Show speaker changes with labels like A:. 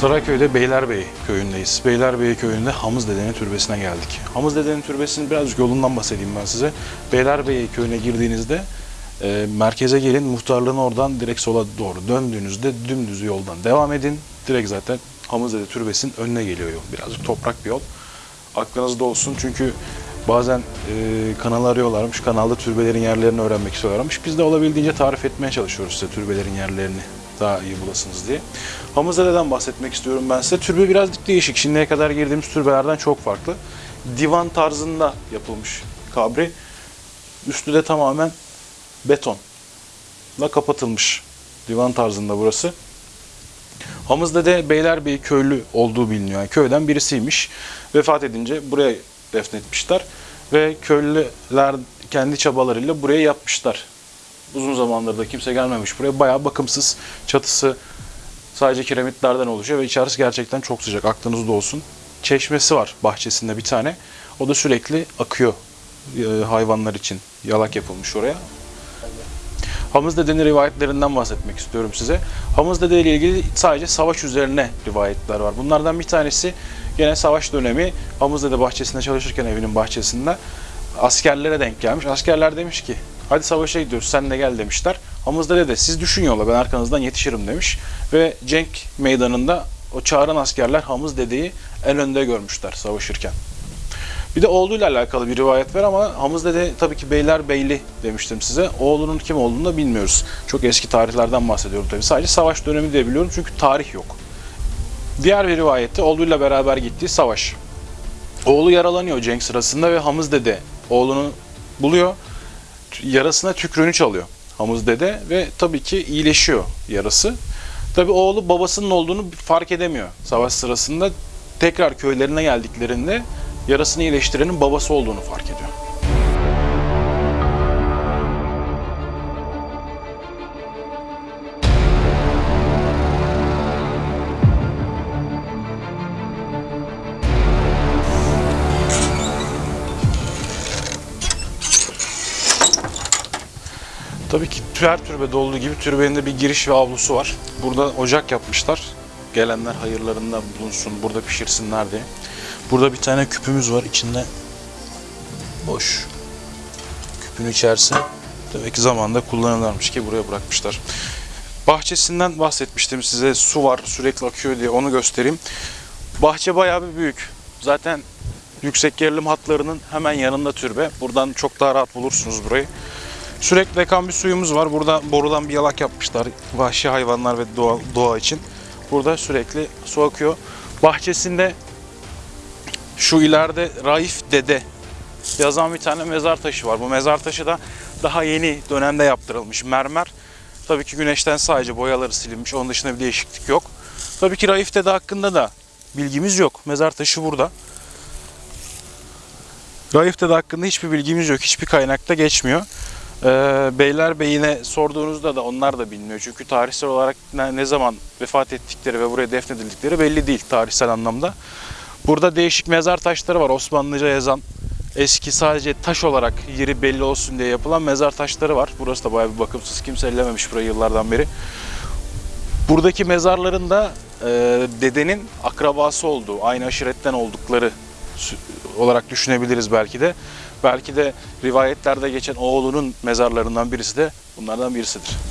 A: Sarayköy'de Beylerbeyi köyündeyiz. Beylerbeyi köyünde Hamız Dede'nin türbesine geldik. Hamız Dede'nin türbesinin birazcık yolundan bahsedeyim ben size. Beylerbeyi köyüne girdiğinizde e, merkeze gelin, muhtarlığın oradan direkt sola doğru döndüğünüzde dümdüz yoldan devam edin. Direkt zaten Hamız Dede türbesinin önüne geliyor yol. Birazcık toprak bir yol. Aklınızda olsun çünkü bazen e, kanalı arıyorlarmış. Kanalda türbelerin yerlerini öğrenmek istiyorlarmış. Biz de olabildiğince tarif etmeye çalışıyoruz size türbelerin yerlerini daha iyi bulasınız diye. Hamızdere'den bahsetmek istiyorum ben size. Türbe biraz değişik. Şimdiye kadar girdiğimiz türbelerden çok farklı. Divan tarzında yapılmış kabri. Üstü de tamamen betonla kapatılmış. Divan tarzında burası. Hamızde'de Beylerbeyi köylü olduğu biliniyor. Yani köyden birisiymiş. Vefat edince buraya defnetmişler. Ve köylüler kendi çabalarıyla buraya yapmışlar. Uzun zamandır da kimse gelmemiş buraya. Bayağı bakımsız. Çatısı sadece kiremitlerden oluşuyor ve içerisi gerçekten çok sıcak. Aklınızda olsun. Çeşmesi var bahçesinde bir tane. O da sürekli akıyor e, hayvanlar için. Yalak yapılmış oraya. Hamız Dede'nin rivayetlerinden bahsetmek istiyorum size. Hamız Dede ile ilgili sadece savaş üzerine rivayetler var. Bunlardan bir tanesi gene savaş dönemi Hamız Dede bahçesinde çalışırken evinin bahçesinde askerlere denk gelmiş. Askerler demiş ki hadi savaşa gidiyoruz sen de gel demişler. Hamız Dede de siz düşün yola ben arkanızdan yetişirim demiş. Ve cenk meydanında o çağıran askerler Hamız Dede'yi en önde görmüşler savaşırken. Bir de oğluyla alakalı bir rivayet var ama Hamız Dede tabii ki Beylerbeyli demiştim size. Oğlunun kim olduğunu da bilmiyoruz. Çok eski tarihlerden bahsediyorum tabii. Sadece savaş dönemi diye biliyorum çünkü tarih yok. Diğer bir rivayette oğluyla beraber gittiği savaş. Oğlu yaralanıyor cenk sırasında ve Hamız Dede oğlunu buluyor. Yarasına tükrüğünü çalıyor Hamız Dede ve tabii ki iyileşiyor yarası. Tabii oğlu babasının olduğunu fark edemiyor savaş sırasında. Tekrar köylerine geldiklerinde yarasını iyileştirenin babası olduğunu fark ediyor. Tabii ki her türbede olduğu gibi türbenin de bir giriş ve avlusu var. Burada ocak yapmışlar. Gelenler hayırlarında bulunsun, burada pişirsinler diye. Burada bir tane küpümüz var. içinde boş. Küpün içerisi demek ki zamanında kullanırlarmış ki buraya bırakmışlar. Bahçesinden bahsetmiştim size. Su var sürekli akıyor diye onu göstereyim. Bahçe bayağı bir büyük. Zaten yüksek gerilim hatlarının hemen yanında türbe. Buradan çok daha rahat bulursunuz burayı. Sürekli akan bir suyumuz var. Burada borudan bir yalak yapmışlar. Vahşi hayvanlar ve doğa, doğa için. Burada sürekli su akıyor. Bahçesinde şu ileride Raif Dede yazan bir tane mezar taşı var. Bu mezar taşı da daha yeni dönemde yaptırılmış. Mermer. Tabii ki güneşten sadece boyaları silinmiş. Onun dışında bir değişiklik yok. Tabii ki Raif Dede hakkında da bilgimiz yok. Mezar taşı burada. Raif Dede hakkında hiçbir bilgimiz yok. Hiçbir kaynakta geçmiyor. Ee, Beylerbeyi'ne sorduğunuzda da onlar da bilmiyor. Çünkü tarihsel olarak ne, zaman vefat ettikleri ve buraya defnedildikleri belli değil tarihsel anlamda. Burada değişik mezar taşları var. Osmanlıca yazan eski sadece taş olarak yeri belli olsun diye yapılan mezar taşları var. Burası da bayağı bir bakımsız. Kimse ellememiş burayı yıllardan beri. Buradaki mezarların da e, dedenin akrabası olduğu, aynı aşiretten oldukları olarak düşünebiliriz belki de. Belki de rivayetlerde geçen oğlunun mezarlarından birisi de bunlardan birisidir.